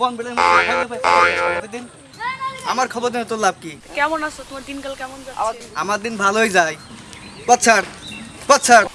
বন বেলের দিন আমার খবর দেন তোর লাভ কি? কেমন আছো? তোমার দিনকাল কেমন যাচ্ছে? আমার দিন ভালোই যায়। পচ্ছাড় পচ্ছাড়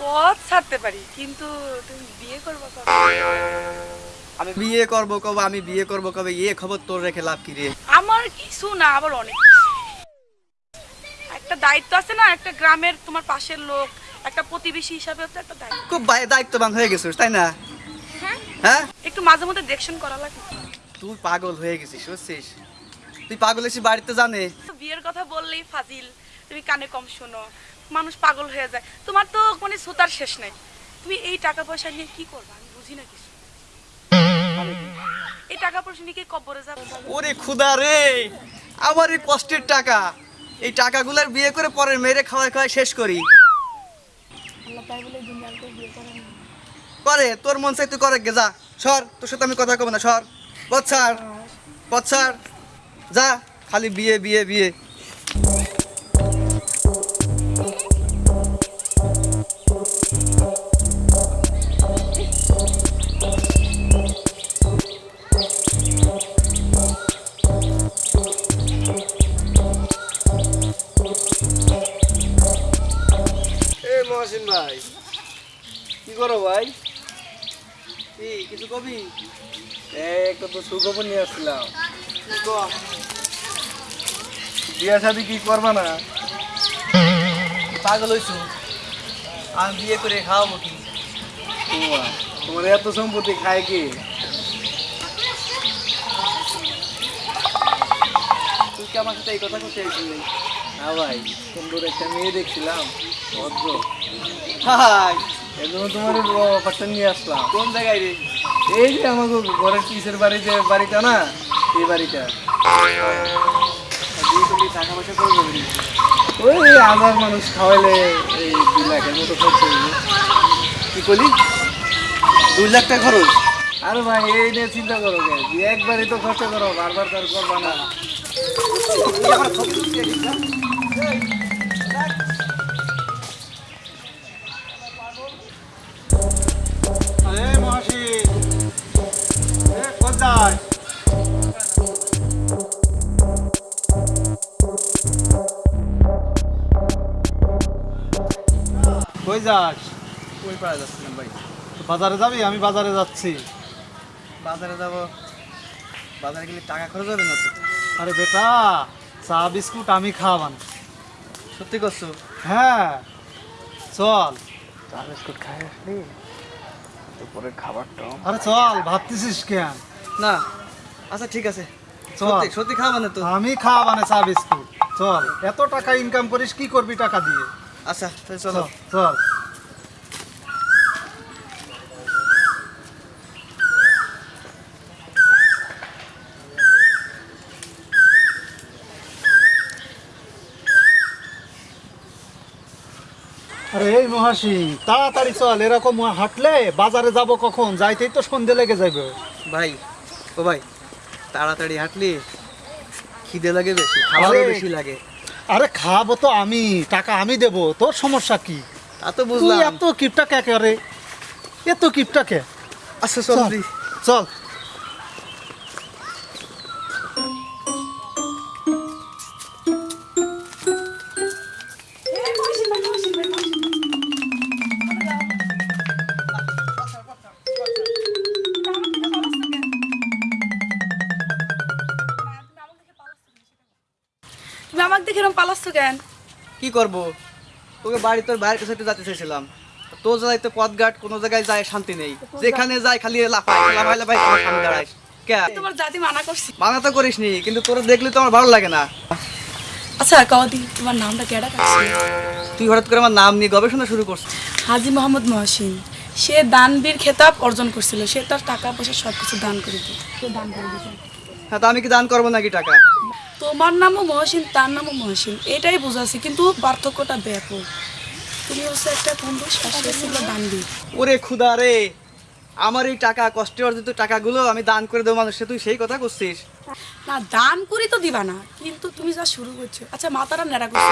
পথ ছাড়তে পারি কিন্তু তুমি বিয়ে করবে আমি বিয়ে করব কবে? আমি বিয়ে করব কবে? এ খবর তোর রেখে লাভ কি রে? আমার কিছু না আবার অনেক একটা দায়িত্ব আছে না একটা গ্রামের তোমার পাশের লোক একটা প্রতিবেশী হিসাবে তো একটা দায়িত্ব। খুব দায়িত্ববান হয়ে গেছিস তাই না? হ্যাঁ? একটু মাঝে মধ্যে দেখশন করা লাগে। তুই পাগল হয়ে গেছিস বুঝছিস? তুই পাগল এসে বাড়িতে জানে। বিয়ের কথা বললেই ফাজিল। তুমি কানে কম শোনো। মানুষ পাগল হয়ে যায়। তোমার তো মানে সুতার শেষ নাই। তুমি এই টাকা পয়সা নিয়ে কি করবে? আমি বুঝি না কিছু। এই টাকা পয়সা নিয়ে কি কবরে যাবে? ওরে খুদা রে! আমার এই কষ্টের টাকা। এই টাকাগুলোর বিয়ে করে পরে মেরে খাওয়াই খাওয়াই শেষ করি। আল্লাহ তাই বলে দুনিয়াকে বিয়ে করেন করে তোর মন চাই তুই করে গে, যা। সর, তোর সাথে আমি কথা কব না, সর। পচ্ছার পচ্ছার যা, খালি বিয়ে বিয়ে বিয়ে। ভাই, কি করো ভাই? কিছু কবি? একটা তো সুখবর নিয়ে আসছিলাম। কম? শাদি কি করবা না? পাগল হইছু। আমি বিয়ে করে খাওয়াবো কি? তোমার এত সম্পত্তি খায় কি? তুই কি আমার সাথে এই কথা করতে চাইছিলি না ভাই সুন্দর একটা মেয়ে দেখছিলাম ভদ্র। হাই এর জন্য তোমার অফারটা নিয়ে আসলাম। কোন জায়গায় রে? এই যে আমাকে ঘরের পিসের বাড়ি যে বাড়িটা না এই বাড়িটা। বিয়ে করলে টাকা পয়সা করে ওই হাজার মানুষ খাওয়াইলে এই দুই লাখের মতো খরচ হইবে কি করলি দুই লাখ টাকা খরচ? আরে ভাই এই নিয়ে চিন্তা করো একবারই তো খরচ করো বারবার তো আর করবা না। যাস। ওই পাড়া যাচ্ছিলাম ভাই? তো বাজারে যাবি? আমি বাজারে যাচ্ছি। বাজারে যাব। বাজারে গেলে টাকা খরচ হবে না তো? আরে বেটা চা বিস্কুট আমি খাওয়াবান সত্যি করছ? হ্যাঁ। চল। চা বিস্কুট খাই আসলি তারপরে খাবারটা। আরে চল ভাবতেছিস কেন? না। আচ্ছা ঠিক আছে। চল। সত্যি সত্যি খাওয়া মানে তো? আমি খাওয়াবানে চা বিস্কুট। চল। এত টাকা ইনকাম করিস কি করবি টাকা দিয়ে? আচ্ছা তাহলে চল। চলো। আরে এই মহাসি তাড়াতাড়ি চল এরকম হাঁটলে বাজারে যাব কখন? যাইতেই তো সন্ধে লেগে যাবে ভাই ও ভাই তাড়াতাড়ি হাঁটলি? খিদে লাগে বেশি খাবারও বেশি লাগে। আরে খাব তো আমি টাকা আমি দেব তোর সমস্যা কি? তা তো বুঝলাম। এত কিপটা কে করে এত কিপটা কে? আচ্ছা চল চল। দেখে এরকম পালাচ্ছ কেন? কি করব? তোকে বাড়ি তোর বাইরের কাছে একটু যেতে চাইছিলাম। তোর জায়গায় তো পথঘাট কোনো জায়গায় যায় শান্তি নেই। যেখানে যায় খালি লাফাই লাফাই লাফাই আমার সামনে দাঁড়াইস তোমার জাতি মানা করছি মানা তো করিস নি কিন্তু তোর দেখলে তো আমার ভালো লাগে না। আচ্ছা কদি তোমার নামটা কেডা কাছে তুই হঠাৎ করে আমার নাম নিয়ে গবেষণা শুরু করছিস? হাজি মোহাম্মদ মহসিন। সে দানবীর খেতাব অর্জন করছিল। সে তার টাকা পয়সা সব কিছু দান করে দিত দান করে দিত হ্যাঁ তা আমি কি দান করব নাকি টাকা? তোমার নামও মহসিন তার নামও মহসিন এটাই বোঝাচ্ছি কিন্তু পার্থক্যটা ব্যাপক তুমি হচ্ছে একটা কুম্ভস আর সে ছিল ওরে খুদা রে আমার এই টাকা কষ্টে অর্জিত টাকাগুলো আমি দান করে দেবো মানুষকে তুই সেই কথা করছিস? না দান করি তো দিবা না কিন্তু তুমি যা শুরু করছ আচ্ছা মাথাটা নেড়া করছ?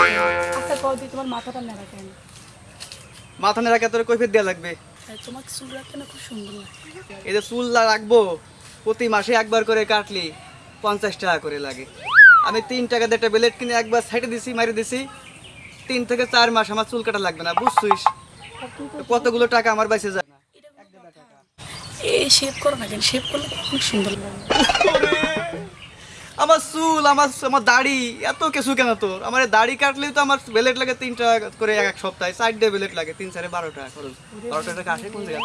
আচ্ছা কদি তোমার মাথাটা নেড়া কেন? মাথা নেড়াকে তোর কৈফিয়ত দেওয়া লাগবে? তোমাকে চুল রাখতে না খুব সুন্দর লাগে। এই যে চুল রাখব প্রতি মাসে একবার করে কাটলি পঞ্চাশ টাকা করে লাগে। আমি তিন টাকা দিয়ে একটা ব্লেড কিনে একবার সাইডে দিছি মারি দিছি। তিন থেকে চার মাস আমার চুল কাটা লাগবে না বুঝছিস? কতগুলো টাকা আমার বাইসে যায় না। এ শেভ করো না কেন শেভ করলে খুব সুন্দর আমার চুল আমার আমার দাড়ি এত কিছু কেন তোর? আমার দাড়ি কাটলেই তো আমার বেলেট লাগে তিন টাকা করে এক সপ্তাহে সাইড দিয়ে বেলেট লাগে তিন চারে বারো টাকা খরচ। বারো টাকা আসে কোন জায়গা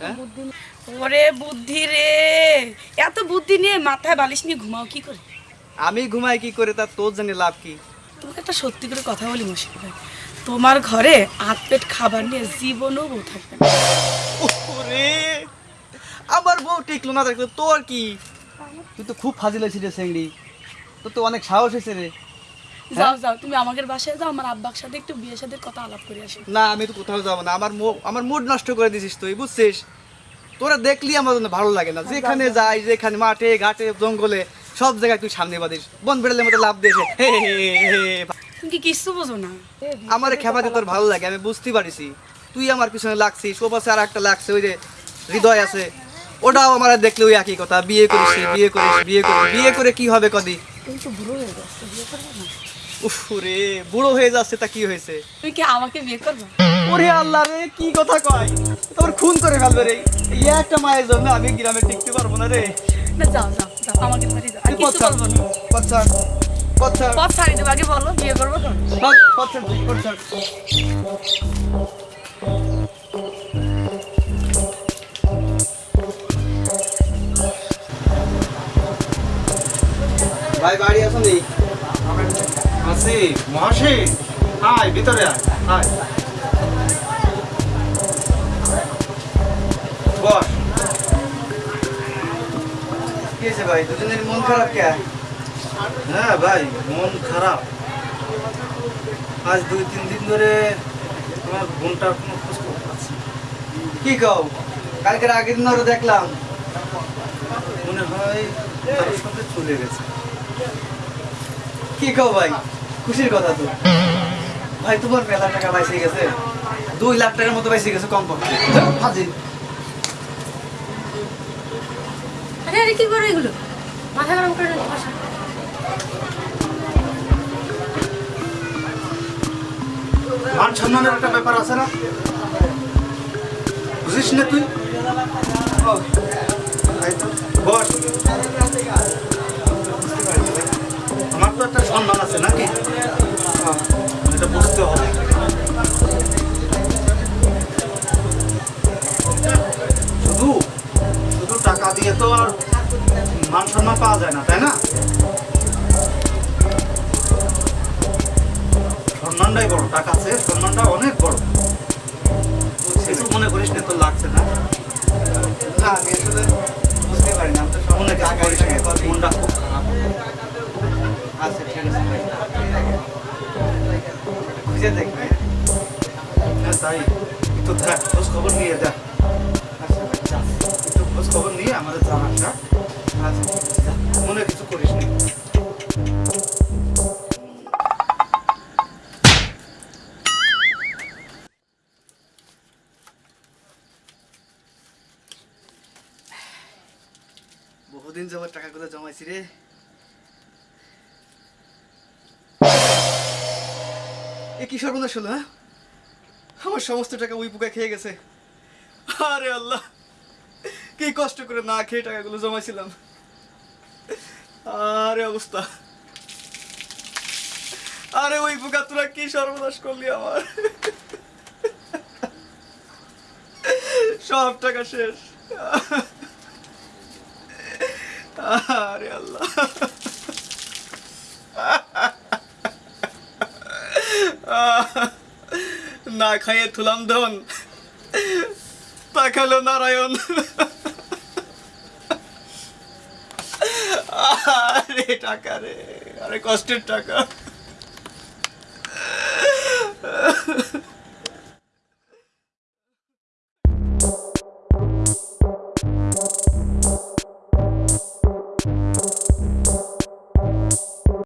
হ্যাঁ? ওরে বুদ্ধি রে! এত বুদ্ধি নিয়ে মাথায় বালিশ নিয়ে ঘুমাও কি করে? আমি ঘুমাই কি করে তা তোর জানি লাভ কি? তোমাকে একটা সত্যি করে কথা বলি মুশকিল ভাই। তোমার ঘরে আট পেট খাবার নিয়ে জীবনও বউ থাকবে না। ওরে আমার বউ টিকলো না দেখল তোর কি? তুই তো খুব ফাজিল হয়েছিস রে সেংড়ি তোর তো অনেক সাহস হয়েছে রে। যাও যাও তুমি আমাদের বাসায় যাও আমার আব্বার সাথে একটু বিয়ের সাথে কথা আলাপ করে আসো। না আমি তো কোথাও যাব না। আমার আমার মুড নষ্ট করে দিছিস তুই বুঝছিস? তোরা দেখলি আমার জন্য ভালো লাগে না। যেখানে যাই যেখানে মাঠে ঘাটে জঙ্গলে সব জায়গায় তুই সামনে বাদিস বন বেড়ালের মতো লাভ দিয়েছে হে হে হে হে হে। তুমি কি বোঝো না? আমার খেপাতে তোর ভালো লাগে আমি বুঝতে পারিছি। তুই আমার পিছনে লাগছিস ও পাশে আর একটা লাগছে ওই যে হৃদয় আছে। ওটাও আমার দেখলে ওই একই কথা বিয়ে করিস বিয়ে করিস বিয়ে করিস বিয়ে করে কি হবে কদি তো বুড়ো হয়ে যাচ্ছে বিয়ে করবে না? উফ রে বুড়ো হয়ে যাচ্ছে তা কি হয়েছে? তুমি কি আমাকে বিয়ে করবে? ওরে আল্লাহ রে কি কথা কয়? তোর খুন করে ফেলবে রে। এই একটা মায়ের জন্য আমি গ্রামে টিকতে পারব না রে। না যাও যাও যাও আমাকে বাড়ি যাও আর কিছু বলব না। পথ ছাড়, পথ ছাড়ি দেবো আগে বলো বিয়ে করব তো? পথ- পথ ছাড়, পথ ছাড়। ভাই বাড়ি আসো নি? আছি মহাশি আয় ভিতরে আয় আয়। ভাই, দুজনের মন খারাপ কে? হ্যাঁ ভাই, মন খারাপ। আজ দুই, তিন দিন ধরে তোমার বোনটার কোনো খোঁজ কি কও? কালকের আগের দিন ওরা দেখলাম। মনে হয় কারোর সাথে চলে গেছে। কি কও ভাই? খুশির কথা তো। ভাই, তোমার মেলা টাকা বাইসে গেছে? দুই লাখ টাকার মতো বাইসে গেছে কম পক্ষে হাজির। আরে কি এগুলো? মাথা গরম করে একটা ব্যাপার আছে না? বুঝিস না তুই? আমার তো একটা সম্মান আছে নাকি? এটা বুঝতে হবে। খবর নিয়ে দেখ আচ্ছা যা। একটু খোঁজ খবর নিয়ে আমাদের আচ্ছা মনে কিছু করিস নি। বহুদিন যাবার টাকাগুলো জমাইছি রে। এ কি সর্বনাশ হলো হ্যাঁ? আমার সমস্ত টাকা ওই পোকা খেয়ে গেছে। আরে আল্লাহ, কি কষ্ট করে না খেয়ে টাকাগুলো জমাইছিলাম। আরে অবস্থা। আরে ওই পোকা, তোরা কি সর্বনাশ করলি আমার? সব টাকা শেষ। আরে আল্লাহ। না খাইয়ে থুলাম ধন। তাকালো নারায়ণ। আরে টাকা রে আরে কষ্টের টাকা।